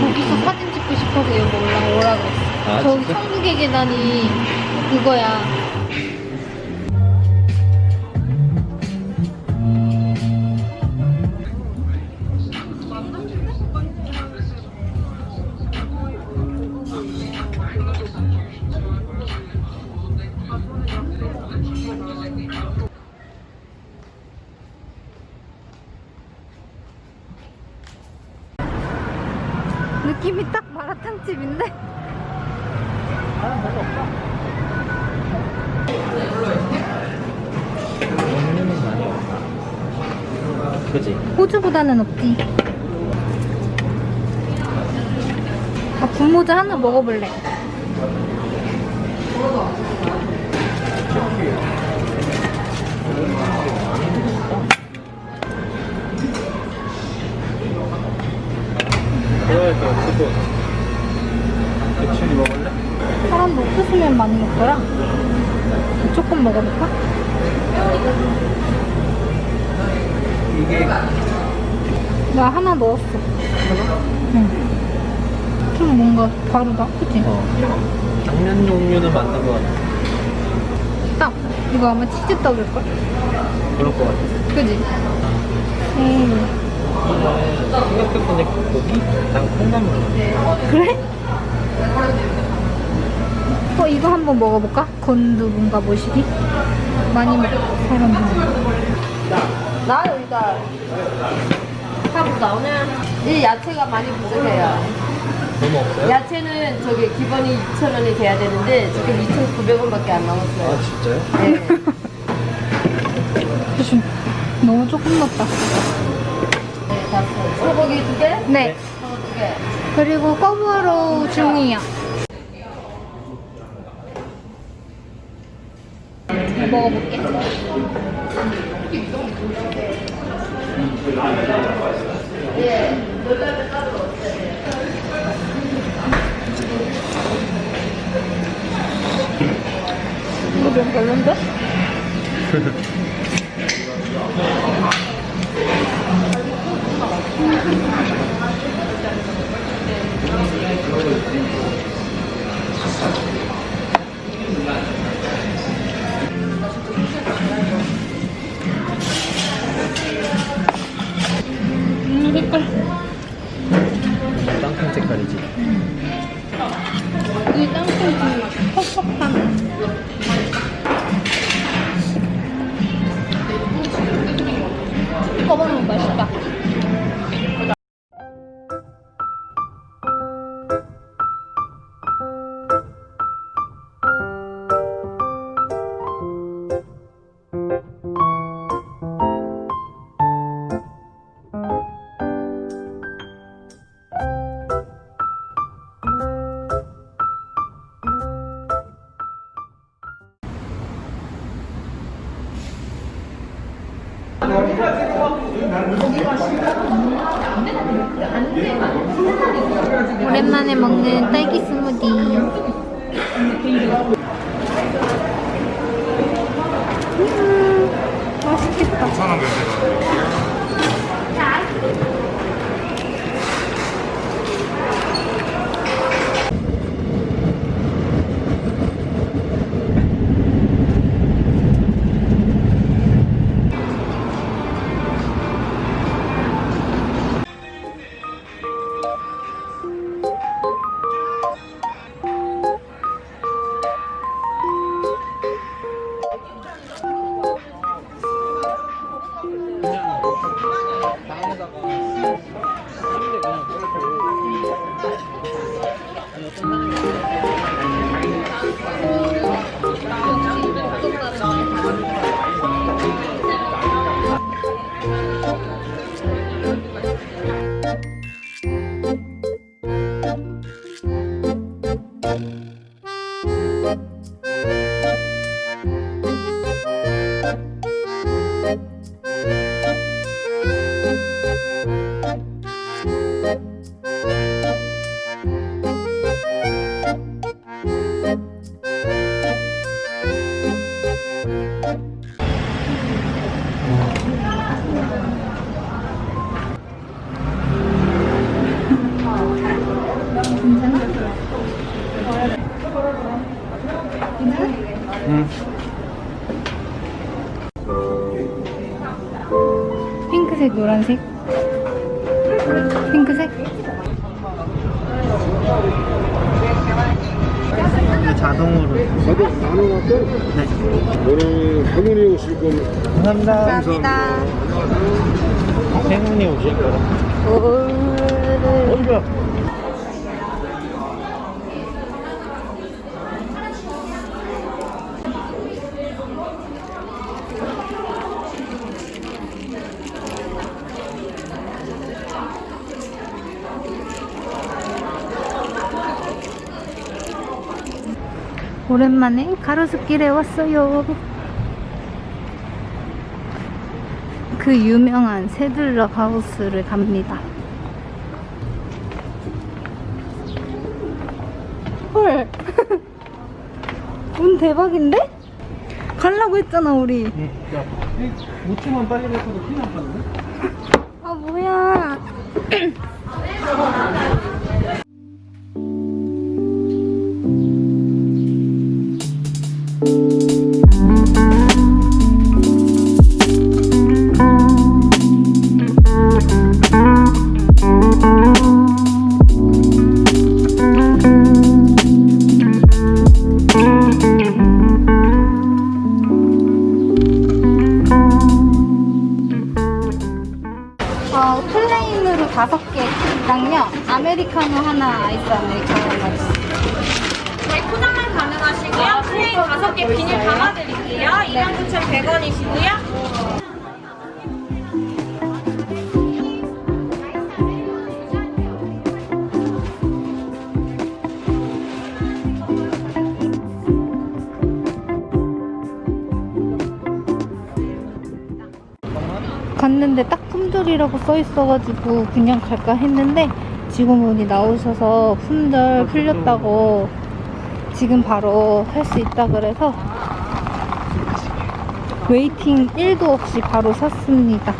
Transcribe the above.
저기서 사진 찍고 싶어서 여기 올라오라고. 했어 아, 저기 진짜? 천국의 계단이 그거야 느낌이 딱 마라탕 집인데? 종류는 많이 없다. 그지? 호주보다는 없지. 아, 분모자 하나 먹어볼래. 그러니까 그거. 대충이 먹을래? 사람도 옥수수면 많이 먹더라. 조금 먹어볼까? 이게 나 하나 넣었어. 응. 좀 뭔가 다르다. 그치? 어. 당면 종류는 맞는 것 같아. 딱. 이거 아마 치즈떡일걸? 그럴 것 같아. 그지? 음. 생각해보니까 고기? 난 콩나물. 그래? 어, 이거 한번 먹어볼까? 건두부인가 뭐시기? 많이 먹 사람들. 나 여기다 하고 나오네. 이 야채가 많이 부족해요. 너무 없어요? 야채는 저기 기본이 2,000원이 돼야 되는데 지금 2,900원밖에 안아 남았어요. 진짜요? 네. 너무 조금 넣었다. 네. 소고기 두 개? 네. 두 개. 그리고 꺼브로 중이야. 먹어볼게. 이거 좀 별론데? 노란색? 핑크색? 이게 자동으로. 네. 오늘 할머니 오실 거면 감사합니다. 행운이 오실 거라. 어이구. 오랜만에 가로수길에 왔어요. 그 유명한 세들러 하우스를 갑니다. 헐. 운 대박인데? 가려고 했잖아, 우리. 응. 야, 5층만 빨리 갔어도 큰일 날 뻔했 하나, 아이스 아메리카노 주세요. 네, 포장만 가능하시고요. plain 다섯 개 비닐 담아드릴게요. 29,100원이시고요. 갔는데 딱 품절이라고 써 있어가지고 그냥 갈까 했는데 직원분이 나오셔서 품절 풀렸다고 지금 바로 할 수 있다 그래서 웨이팅 1도 없이 바로 샀습니다.